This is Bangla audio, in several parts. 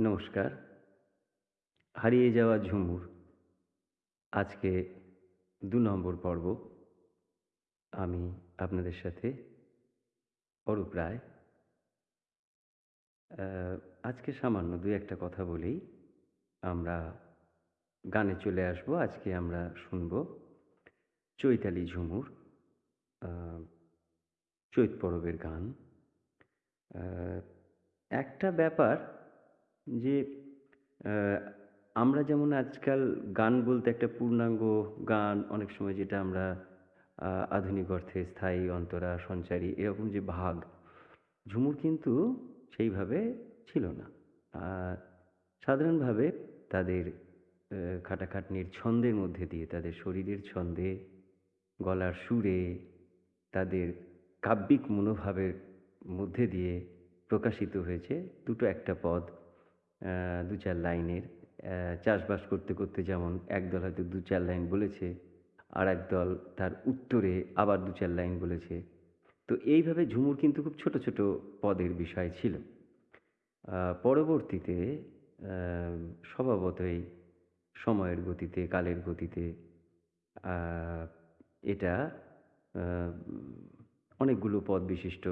নমস্কার। হারিয়ে যাওয়া ঝুমুর। আজকে দু নম্বর পর্ব। আমি আপনাদের সাথে অরূপ রায়। আজকে সামান্য দু একটা কথা বলেই আমরা গানে চলে আসব। আজকে আমরা শুনব চৈতালি ঝুমুর চৈত পরবের গান। একটা ব্যাপার যে আমরা যেমন আজকাল গান বলতে একটা পূর্ণাঙ্গ গান অনেক সময় যেটা আমরা আধুনিক অর্থে স্থায়ী, অন্তরা, সঞ্চারী এরকম যে ভাগ, ঝুমুর কিন্তু সেইভাবে ছিল না। সাধারণভাবে তাদের খাটাখাটনির ছন্দের মধ্যে দিয়ে, তাদের শরীরের ছন্দে, গলার সুরে, তাদের কাব্যিক মনোভাবের মধ্যে দিয়ে প্রকাশিত হয়েছে দুটো একটা পদ। দু চার লাইনের চাষবাস করতে করতে যেমন একদল হয়তো দু চার লাইন বলেছে আর একদল তার উত্তরে আবার দু চার লাইন বলেছে। তো এইভাবে ঝুমুর কিন্তু খুব ছোট ছোট পদের বিষয় ছিল। পরবর্তীতে স্বভাবতই সময়ের গতিতে, কালের গতিতে এটা অনেকগুলো পদ বিশিষ্ট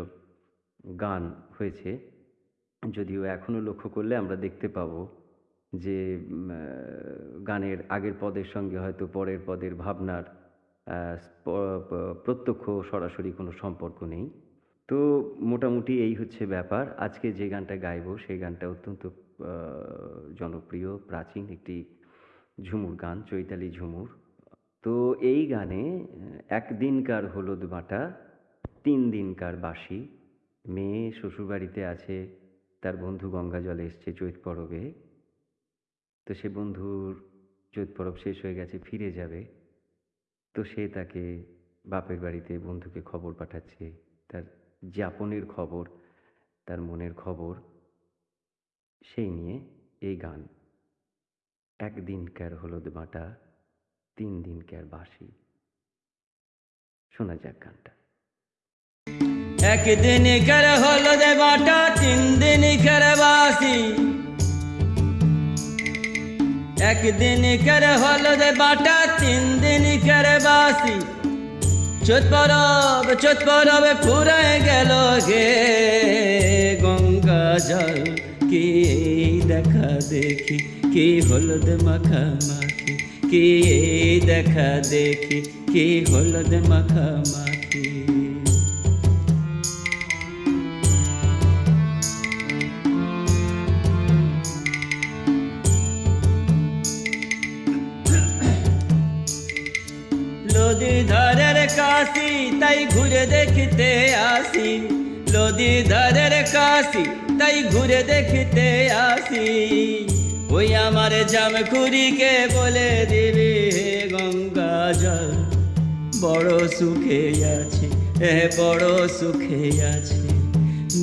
গান হয়েছে। যদিও এখনও লক্ষ্য করলে আমরা দেখতে পাবো যে গানের আগের পদের সঙ্গে হয়তো পরের পদের ভাবনার প্রত্যক্ষ সরাসরি কোনো সম্পর্ক নেই। তো মোটামুটি এই হচ্ছে ব্যাপার। আজকে যে গানটা গাইবো সেই গানটা অত্যন্ত জনপ্রিয়, প্রাচীন একটি ঝুমুর গান, চৈতালি ঝুমুর। তো এই গানে একদিনকার হলুদ বাটা তিন দিনকার বাসি মেয়ে শ্বশুরবাড়িতে আছে তার বন্ধু গঙ্গা জলে এসছে চৈত পরবে। তো সে বন্ধুর চৈত পরব শেষ হয়ে গেছে, ফিরে যাবে। তো সে তাকে বাপের বাড়িতে বন্ধুকে খবর পাঠাচ্ছে। তার যাপনের খবর, তার মনের খবর, সেই নিয়ে এই গান। একদিন একদিনকার হলুদ বাটা তিন দিনকার বাসি শোনা যাক গানটা। একদিন কর হলো দে বাটা, তিন দিন কর বাসি। একদিন কর হলো দে বাটা, তিন দিন কর বাসি। চোত পরব চোত পরব ফুরায় গেল গে। গঙ্গা জল কি দেখা দেখি, কি মাখা মাখি, কি দেখা দেখি, কি হলুদ মাখা। তাই ঘুরে দেখতে আসি। নদী ধারের কাশি, তাই ঘুরে দেখতে আসি। ওই আমার জামখুরিকে বলে দিবি হে গঙ্গা জল, বড় সুখে আছি এ বড় সুখে আছি,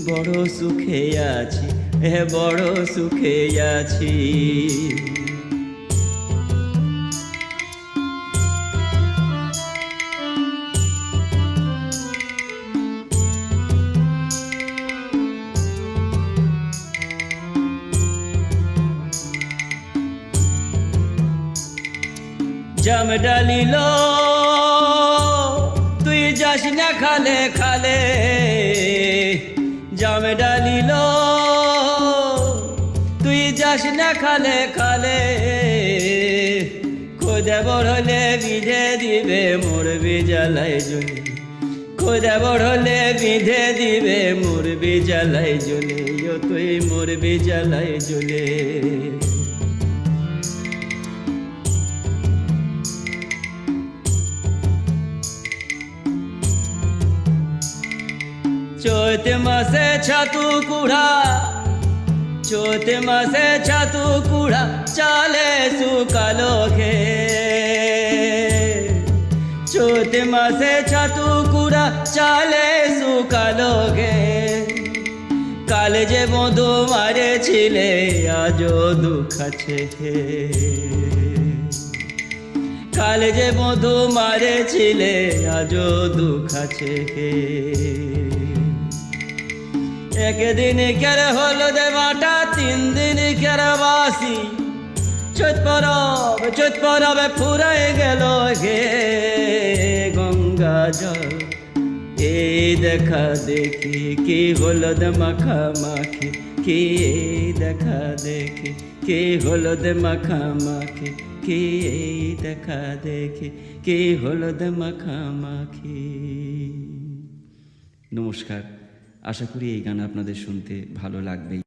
বড় সুখে আছি এ বড় সুখে আছি। জাম ডালিল, তুই যাস না খালে খালে। জাম ডালিল, তুই যাস না খালে খালে। খোদা বড়লে বিধে দিবে মোর বিজালাই জলে খোদা বড়লে বিধে দিবে মোর বিজালাই জলে তুই মোর বিজালাই জলে চৈত মাসে ছাতু কুড়া, চৈত মাসে ছাতু কুড়া, চালে শুকালো ঘে চৈত মাসে ছাতু কুড়া, চালে শুকালো ঘে কালে যে বধু মারেছিলে, আজও দুঃখ আছে হে কালে যে মধু মারেছিলে, আজও দুঃখ আছে হে একদিন কের হলুদ বাটা, তিন দিন কের বাসি। চৈত পরব, চৈত পরবে ফুরাই গেল গে গঙ্গা জল। এই দেখা দেখি, কি হলুদ মাখা মাখি? কি দেখা দেখি, কি হলুদ মাখা মাখি? কি দেখা দেখি, কি মাখা মাখি? নমস্কার। আশা করি এই গান আপনাদের শুনতে ভালো লাগবেই।